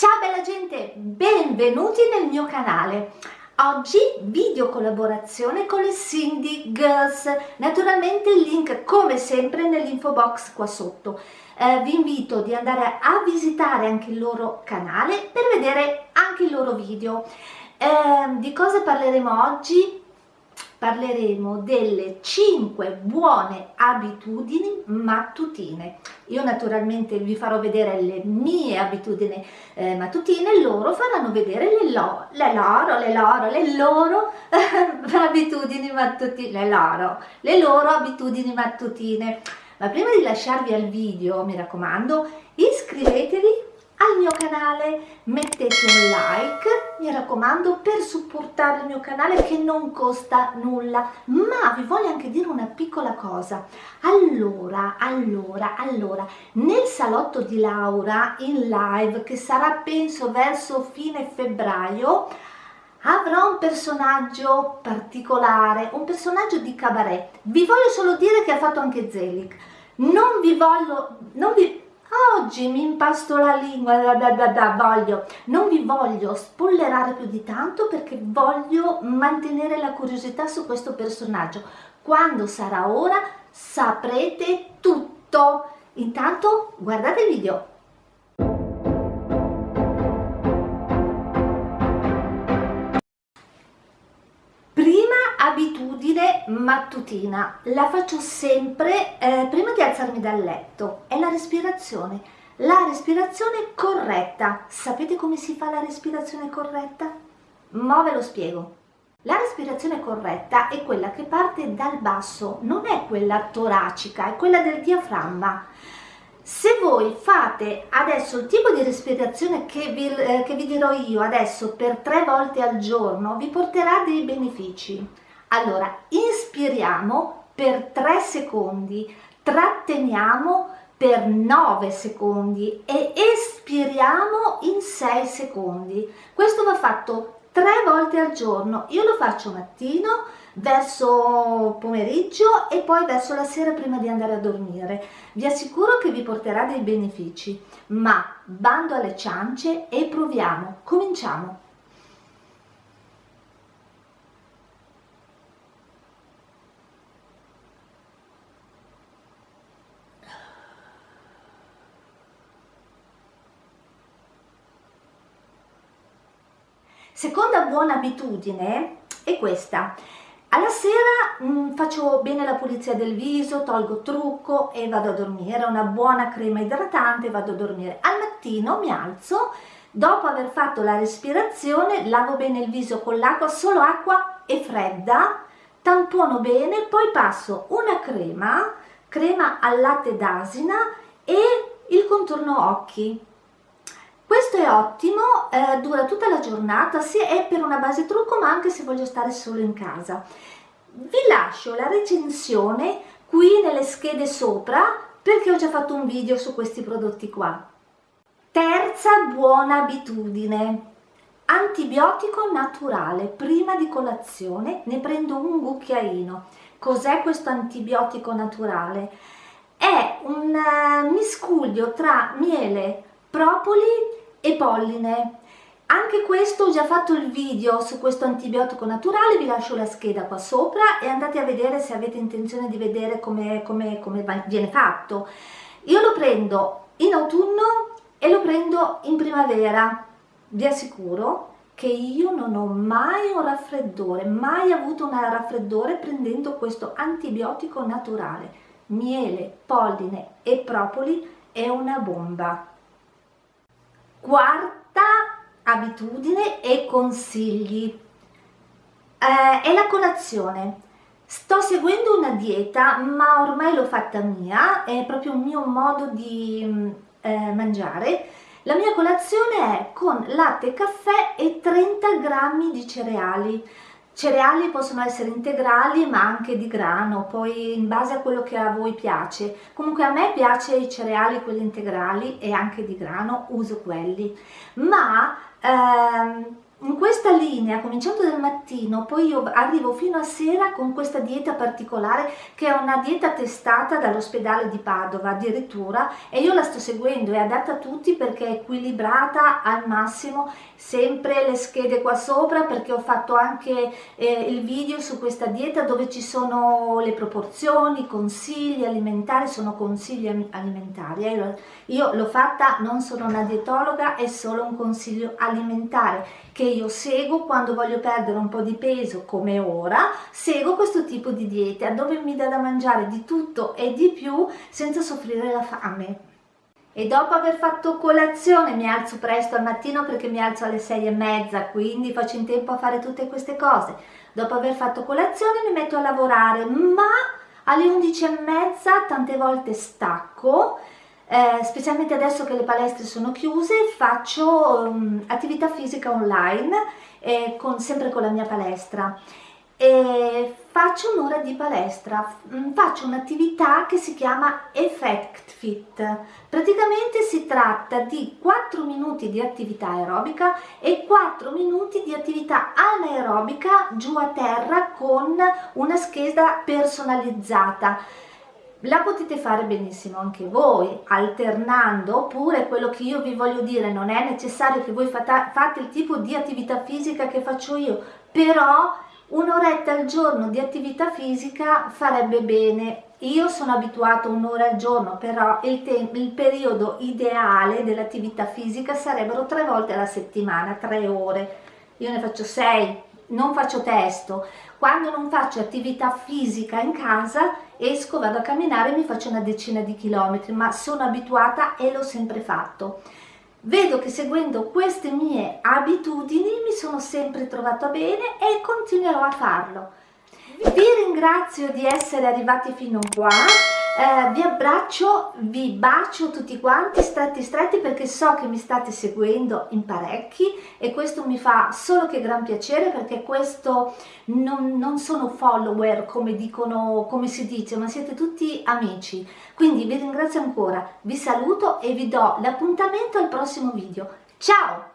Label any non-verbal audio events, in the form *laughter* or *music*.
Ciao bella gente, benvenuti nel mio canale. Oggi video collaborazione con le Cindy Girls, naturalmente il link come sempre nell'info box qua sotto. Eh, vi invito di andare a visitare anche il loro canale per vedere anche i loro video. Eh, di cosa parleremo oggi? Parleremo delle 5 buone abitudini mattutine. Io naturalmente vi farò vedere le mie abitudini eh, mattutine, loro faranno vedere le, lo, le loro, le loro, le loro *laughs* abitudini mattutine, le loro, le loro abitudini mattutine. Ma prima di lasciarvi al video, mi raccomando, iscrivetevi al mio canale, mettete un like, mi raccomando, per supportare il mio canale che non costa nulla. Ma vi voglio anche dire una piccola cosa. Allora, allora, allora, nel salotto di Laura in live, che sarà penso verso fine febbraio, avrò un personaggio particolare, un personaggio di cabaret. Vi voglio solo dire che ha fatto anche Zelig. Non vi voglio, non vi, Oggi mi impasto la lingua, da, da, da, voglio, non vi voglio spollerare più di tanto perché voglio mantenere la curiosità su questo personaggio. Quando sarà ora saprete tutto. Intanto guardate il video. Abitudine mattutina, la faccio sempre eh, prima di alzarmi dal letto, è la respirazione. La respirazione corretta. Sapete come si fa la respirazione corretta? Ma ve lo spiego. La respirazione corretta è quella che parte dal basso, non è quella toracica, è quella del diaframma. Se voi fate adesso il tipo di respirazione che vi, eh, che vi dirò io adesso per tre volte al giorno, vi porterà dei benefici. Allora, inspiriamo per 3 secondi, tratteniamo per 9 secondi e espiriamo in 6 secondi. Questo va fatto 3 volte al giorno. Io lo faccio mattino, verso pomeriggio e poi verso la sera prima di andare a dormire. Vi assicuro che vi porterà dei benefici, ma bando alle ciance e proviamo. Cominciamo. Seconda buona abitudine è questa. Alla sera mh, mm, faccio bene la pulizia del viso, tolgo trucco e vado a dormire. Una buona crema idratante e vado a dormire. Al mattino mi alzo, dopo aver fatto la respirazione, lavo bene il viso con l'acqua, solo acqua e fredda, tampono bene, poi passo una crema, crema al latte d'asina e il contorno occhi questo è ottimo, eh, dura tutta la giornata, sia è per una base trucco ma anche se voglio stare solo in casa. Vi lascio la recensione qui nelle schede sopra perché ho già fatto un video su questi prodotti qua. Terza buona abitudine, antibiotico naturale, prima di colazione ne prendo un cucchiaino. Cos'è questo antibiotico naturale? È un uh, miscuglio tra miele, propoli e polline. Anche questo ho già fatto il video su questo antibiotico naturale, vi lascio la scheda qua sopra e andate a vedere se avete intenzione di vedere come, come, come viene fatto. Io lo prendo in autunno e lo prendo in primavera. Vi assicuro che io non ho mai un raffreddore, mai avuto un raffreddore prendendo questo antibiotico naturale. Miele, polline e propoli è una bomba. Quarta abitudine e consigli eh, è la colazione. Sto seguendo una dieta, ma ormai l'ho fatta mia, è proprio un mio modo di mm, eh, mangiare. La mia colazione è con latte caffè e 30 grammi di cereali cereali possono essere integrali ma anche di grano, poi in base a quello che a voi piace. Comunque a me piace i cereali, quelli integrali e anche di grano, uso quelli. Ma ehm, questa linea, cominciando dal mattino, poi io arrivo fino a sera con questa dieta particolare che è una dieta testata dall'ospedale di Padova addirittura e io la sto seguendo, è adatta a tutti perché è equilibrata al massimo, sempre le schede qua sopra perché ho fatto anche eh, il video su questa dieta dove ci sono le proporzioni, consigli alimentari, sono consigli alimentari, eh. io l'ho fatta, non sono una dietologa, è solo un consiglio alimentare che io seguo quando voglio perdere un po' di peso come ora, seguo questo tipo di dieta dove mi dà da mangiare di tutto e di più senza soffrire la fame. E dopo aver fatto colazione mi alzo presto al mattino perché mi alzo alle sei e mezza, quindi faccio in tempo a fare tutte queste cose. Dopo aver fatto colazione mi metto a lavorare, ma alle undici e mezza tante volte stacco eh, specialmente adesso che le palestre sono chiuse, faccio um, attività fisica online, eh, con, sempre con la mia palestra. E faccio un'ora di palestra, mm, faccio un'attività che si chiama Effect Fit. Praticamente si tratta di 4 minuti di attività aerobica e 4 minuti di attività anaerobica giù a terra con una scheda personalizzata la potete fare benissimo anche voi alternando oppure quello che io vi voglio dire non è necessario che voi fate il tipo di attività fisica che faccio io però un'oretta al giorno di attività fisica farebbe bene. Io sono abituato un'ora al giorno però il, il periodo ideale dell'attività fisica sarebbero tre volte alla settimana tre ore. Io ne faccio sei non faccio testo quando non faccio attività fisica in casa esco, vado a camminare e mi faccio una decina di chilometri, ma sono abituata e l'ho sempre fatto. Vedo che seguendo queste mie abitudini mi sono sempre trovata bene e continuerò a farlo. Vi ringrazio di essere arrivati fino qua eh, vi abbraccio, vi bacio tutti quanti stretti stretti perché so che mi state seguendo in parecchi e questo mi fa solo che gran piacere perché questo non, non sono follower come dicono, come si dice, ma siete tutti amici. Quindi vi ringrazio ancora, vi saluto e vi do l'appuntamento al prossimo video. Ciao!